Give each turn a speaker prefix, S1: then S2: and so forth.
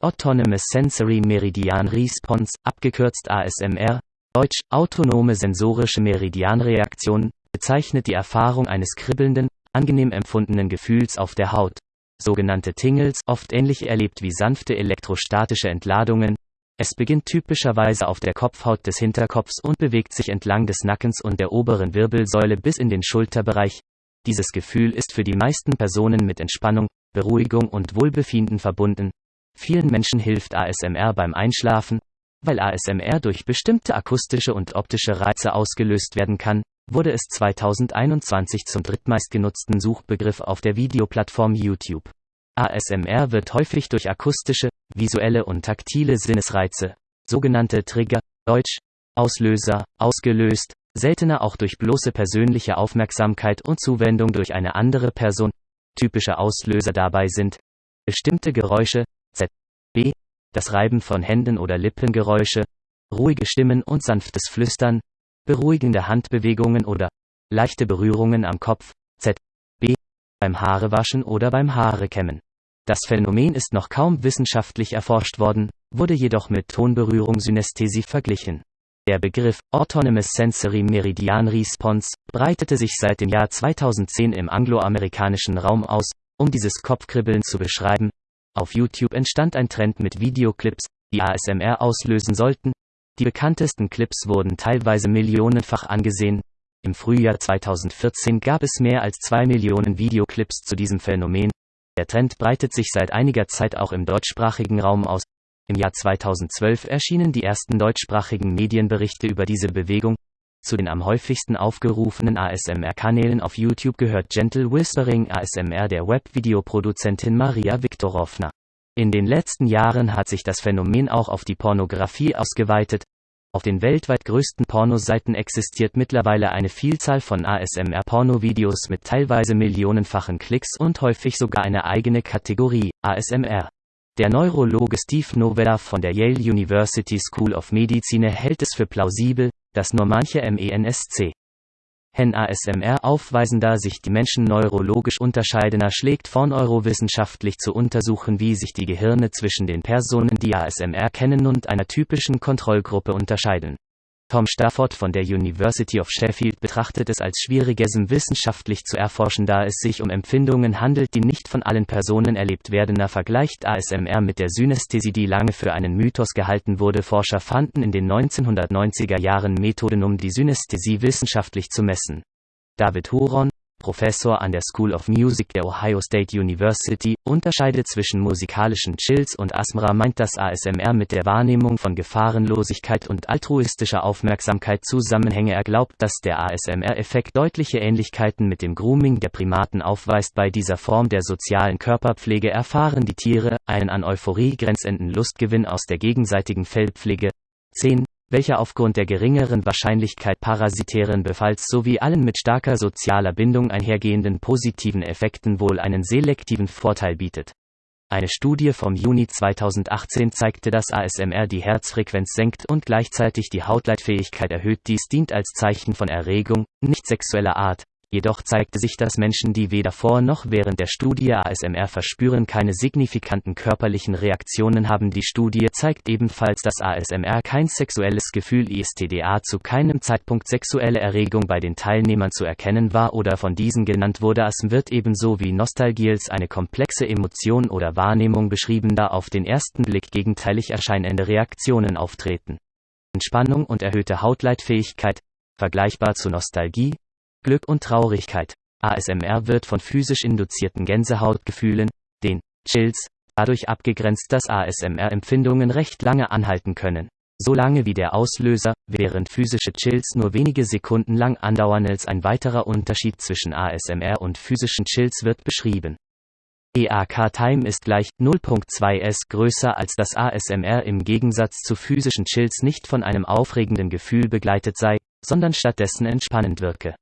S1: Autonomous Sensory Meridian Response, abgekürzt ASMR, Deutsch, autonome sensorische Meridianreaktion, bezeichnet die Erfahrung eines kribbelnden, angenehm empfundenen Gefühls auf der Haut. Sogenannte Tingles, oft ähnlich erlebt wie sanfte elektrostatische Entladungen. Es beginnt typischerweise auf der Kopfhaut des Hinterkopfs und bewegt sich entlang des Nackens und der oberen Wirbelsäule bis in den Schulterbereich. Dieses Gefühl ist für die meisten Personen mit Entspannung, Beruhigung und Wohlbefinden verbunden. Vielen Menschen hilft ASMR beim Einschlafen, weil ASMR durch bestimmte akustische und optische Reize ausgelöst werden kann, wurde es 2021 zum drittmeistgenutzten Suchbegriff auf der Videoplattform YouTube. ASMR wird häufig durch akustische, visuelle und taktile Sinnesreize, sogenannte Trigger, Deutsch, Auslöser, ausgelöst, seltener auch durch bloße persönliche Aufmerksamkeit und Zuwendung durch eine andere Person. Typische Auslöser dabei sind bestimmte Geräusche, das Reiben von Händen oder Lippengeräusche, ruhige Stimmen und sanftes Flüstern, beruhigende Handbewegungen oder leichte Berührungen am Kopf, Z, B, beim Haarewaschen oder beim Haarekämmen. Das Phänomen ist noch kaum wissenschaftlich erforscht worden, wurde jedoch mit Tonberührung Synästhesie verglichen. Der Begriff Autonomous Sensory Meridian Response breitete sich seit dem Jahr 2010 im angloamerikanischen Raum aus, um dieses Kopfkribbeln zu beschreiben, auf YouTube entstand ein Trend mit Videoclips, die ASMR auslösen sollten. Die bekanntesten Clips wurden teilweise millionenfach angesehen. Im Frühjahr 2014 gab es mehr als zwei Millionen Videoclips zu diesem Phänomen. Der Trend breitet sich seit einiger Zeit auch im deutschsprachigen Raum aus. Im Jahr 2012 erschienen die ersten deutschsprachigen Medienberichte über diese Bewegung. Zu den am häufigsten aufgerufenen ASMR-Kanälen auf YouTube gehört Gentle Whispering ASMR der Webvideoproduzentin Maria Viktorovna. In den letzten Jahren hat sich das Phänomen auch auf die Pornografie ausgeweitet. Auf den weltweit größten Pornoseiten existiert mittlerweile eine Vielzahl von ASMR-Pornovideos mit teilweise millionenfachen Klicks und häufig sogar eine eigene Kategorie, ASMR. Der Neurologe Steve Novella von der Yale University School of Medicine hält es für plausibel, dass nur manche MENSC Hen ASMR aufweisen, da sich die Menschen neurologisch unterscheidender schlägt vor neurowissenschaftlich zu untersuchen, wie sich die Gehirne zwischen den Personen, die ASMR kennen und einer typischen Kontrollgruppe unterscheiden. Tom Stafford von der University of Sheffield betrachtet es als schwierigesem wissenschaftlich zu erforschen, da es sich um Empfindungen handelt, die nicht von allen Personen erlebt werden. Er vergleicht ASMR mit der Synästhesie, die lange für einen Mythos gehalten wurde. Forscher fanden in den 1990er Jahren Methoden, um die Synästhesie wissenschaftlich zu messen. David Huron, Professor an der School of Music der Ohio State University, unterscheidet zwischen musikalischen Chills und Asmra meint dass ASMR mit der Wahrnehmung von Gefahrenlosigkeit und altruistischer Aufmerksamkeit zusammenhänge. Er glaubt, dass der ASMR-Effekt deutliche Ähnlichkeiten mit dem Grooming der Primaten aufweist. Bei dieser Form der sozialen Körperpflege erfahren die Tiere einen an Euphorie grenzenden Lustgewinn aus der gegenseitigen Fellpflege. 10 welcher aufgrund der geringeren Wahrscheinlichkeit parasitären Befalls sowie allen mit starker sozialer Bindung einhergehenden positiven Effekten wohl einen selektiven Vorteil bietet. Eine Studie vom Juni 2018 zeigte, dass ASMR die Herzfrequenz senkt und gleichzeitig die Hautleitfähigkeit erhöht. Dies dient als Zeichen von Erregung, nicht sexueller Art, Jedoch zeigte sich, dass Menschen, die weder vor noch während der Studie ASMR verspüren, keine signifikanten körperlichen Reaktionen haben. Die Studie zeigt ebenfalls, dass ASMR kein sexuelles Gefühl ISTDA zu keinem Zeitpunkt sexuelle Erregung bei den Teilnehmern zu erkennen war oder von diesen genannt wurde. Es wird ebenso wie Nostalgie als eine komplexe Emotion oder Wahrnehmung beschrieben, da auf den ersten Blick gegenteilig erscheinende Reaktionen auftreten. Entspannung und erhöhte Hautleitfähigkeit, vergleichbar zu Nostalgie, Glück und Traurigkeit. ASMR wird von physisch induzierten Gänsehautgefühlen, den Chills, dadurch abgegrenzt, dass ASMR-Empfindungen recht lange anhalten können. Solange wie der Auslöser, während physische Chills nur wenige Sekunden lang andauern als ein weiterer Unterschied zwischen ASMR und physischen Chills wird beschrieben. EAK-Time ist gleich 0.2s größer als das ASMR im Gegensatz zu physischen Chills nicht von einem aufregenden Gefühl begleitet sei, sondern stattdessen entspannend wirke.